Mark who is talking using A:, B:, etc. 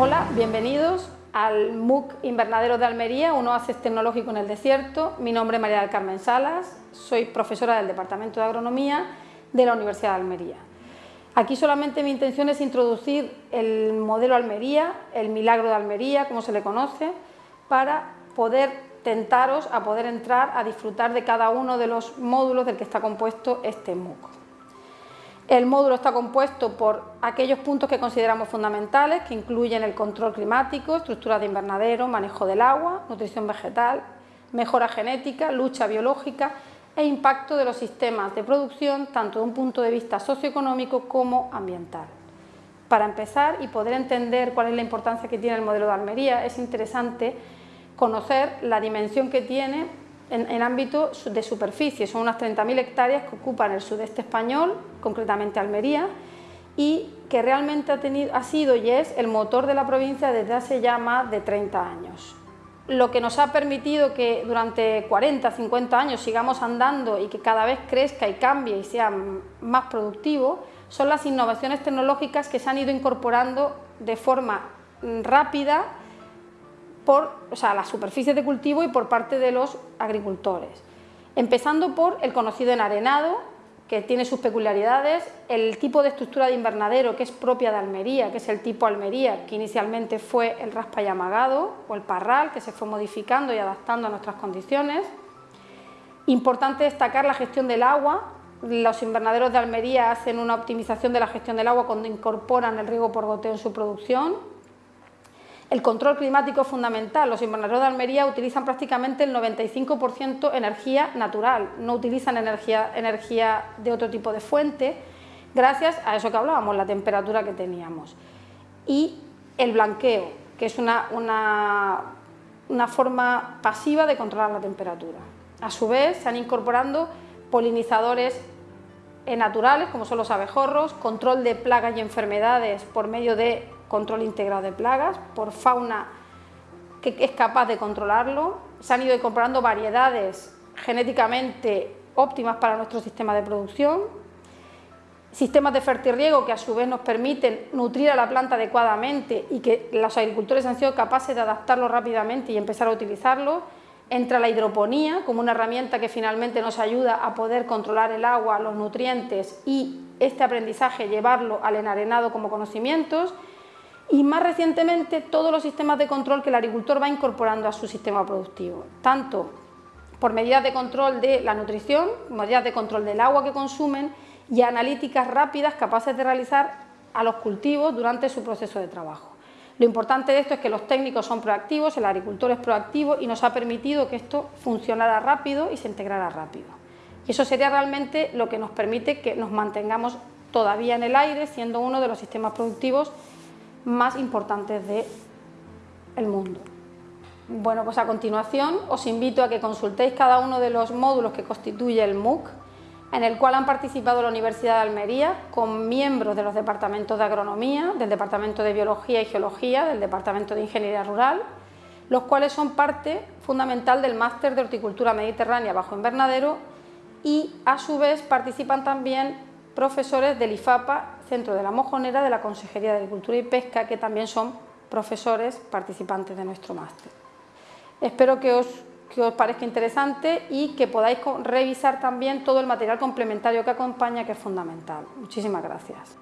A: Hola, bienvenidos al MOOC Invernadero de Almería, un oasis tecnológico en el desierto. Mi nombre es María del Carmen Salas, soy profesora del Departamento de Agronomía de la Universidad de Almería. Aquí solamente mi intención es introducir el modelo Almería, el milagro de Almería, como se le conoce, para poder tentaros a poder entrar a disfrutar de cada uno de los módulos del que está compuesto este MOOC. El módulo está compuesto por aquellos puntos que consideramos fundamentales, que incluyen el control climático, estructura de invernadero, manejo del agua, nutrición vegetal, mejora genética, lucha biológica e impacto de los sistemas de producción, tanto de un punto de vista socioeconómico como ambiental. Para empezar y poder entender cuál es la importancia que tiene el modelo de Almería, es interesante conocer la dimensión que tiene en, ámbito de superficie. Son unas 30.000 hectáreas que ocupan el sudeste español, concretamente Almería, y que realmente ha, tenido, ha sido y es el motor de la provincia desde hace ya más de 30 años. Lo que nos ha permitido que durante 40, 50 años sigamos andando y que cada vez crezca y cambie y sea más productivo, son las innovaciones tecnológicas que se han ido incorporando de forma rápida por o sea, las superficies de cultivo y por parte de los agricultores. Empezando por el conocido enarenado, que tiene sus peculiaridades, el tipo de estructura de invernadero que es propia de Almería, que es el tipo Almería, que inicialmente fue el raspa y amagado o el parral, que se fue modificando y adaptando a nuestras condiciones. Importante destacar la gestión del agua, los invernaderos de Almería hacen una optimización de la gestión del agua cuando incorporan el riego por goteo en su producción, el control climático es fundamental. Los invernaderos de Almería utilizan prácticamente el 95% energía natural, no utilizan energía, de otro tipo de fuente, gracias a eso que hablábamos, la temperatura que teníamos. Y el blanqueo, que es una, una, forma pasiva de controlar la temperatura. A su vez, se han incorporando polinizadores naturales, como son los abejorros, control de plagas y enfermedades por medio de control integrado de plagas, por fauna que es capaz de controlarlo. Se han ido incorporando variedades genéticamente óptimas para nuestro sistema de producción, sistemas de fertirriego que a su vez nos permiten nutrir a la planta adecuadamente y que los agricultores han sido capaces de adaptarlo rápidamente y empezar a utilizarlo. Entra la hidroponía como una herramienta que finalmente nos ayuda a poder controlar el agua, los nutrientes y este aprendizaje llevarlo al enarenado como conocimientos y más recientemente todos los sistemas de control que el agricultor va incorporando a su sistema productivo, tanto por medidas de control de la nutrición, medidas de control del agua que consumen y analíticas rápidas capaces de realizar a los cultivos durante su proceso de trabajo. Lo importante de esto es que los técnicos son proactivos, el agricultor es proactivo y nos ha permitido que esto funcionara rápido y se integrara rápido. Y eso sería realmente lo que nos permite que nos mantengamos todavía en el aire, siendo uno de los sistemas productivos más importantes del mundo. Bueno, pues a continuación os invito a que consultéis cada uno de los módulos que constituye el MOOC, en el cual han participado la Universidad de Almería con miembros de los departamentos de Agronomía, del Departamento de Biología y Geología, del Departamento de Ingeniería Rural, los cuales son parte fundamental del Máster de Horticultura Mediterránea bajo invernadero y a su vez participan también profesores del IFAPA Centro de la Mojonera de la Consejería de Agricultura y Pesca, que también son profesores participantes de nuestro máster. Espero que os, que os parezca interesante y que podáis revisar también todo el material complementario que acompaña, que es fundamental. Muchísimas gracias.